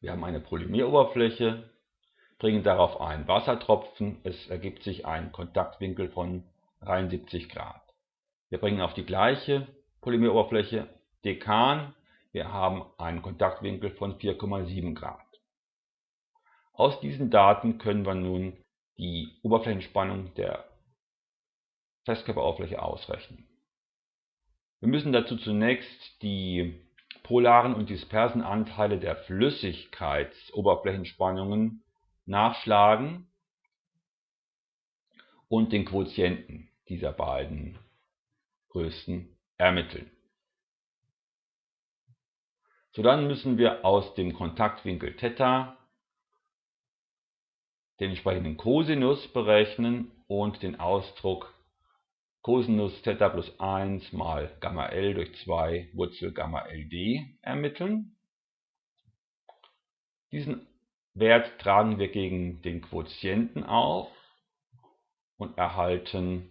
Wir haben eine Polymeroberfläche, bringen darauf einen Wassertropfen, es ergibt sich ein Kontaktwinkel von 73 Grad. Wir bringen auf die gleiche Polymeroberfläche Dekan, wir haben einen Kontaktwinkel von 4,7 Grad. Aus diesen Daten können wir nun die Oberflächenspannung der Festkörperoberfläche ausrechnen. Wir müssen dazu zunächst die polaren und dispersen Anteile der Flüssigkeitsoberflächenspannungen nachschlagen und den Quotienten dieser beiden Größen ermitteln. So dann müssen wir aus dem Kontaktwinkel Theta den entsprechenden Cosinus berechnen und den Ausdruck Cosinus Theta plus 1 mal Gamma L durch 2 Wurzel Gamma LD ermitteln. Diesen Wert tragen wir gegen den Quotienten auf und erhalten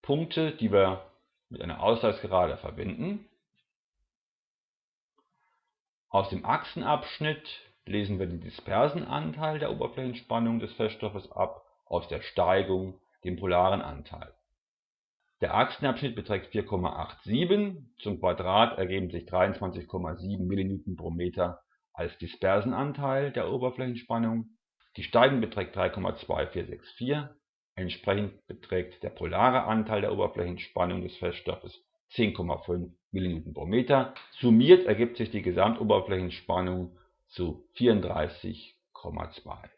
Punkte, die wir mit einer Ausgleichsgerade verbinden. Aus dem Achsenabschnitt lesen wir den dispersen Anteil der Oberflächenspannung des Feststoffes ab, aus der Steigung den polaren Anteil. Der Achsenabschnitt beträgt 4,87, zum Quadrat ergeben sich 23,7 mN pro Meter als dispersen Anteil der Oberflächenspannung, die Steigung beträgt 3,2464, entsprechend beträgt der polare Anteil der Oberflächenspannung des Feststoffes 10,5 mN pro Meter. Summiert ergibt sich die Gesamtoberflächenspannung zu 34,2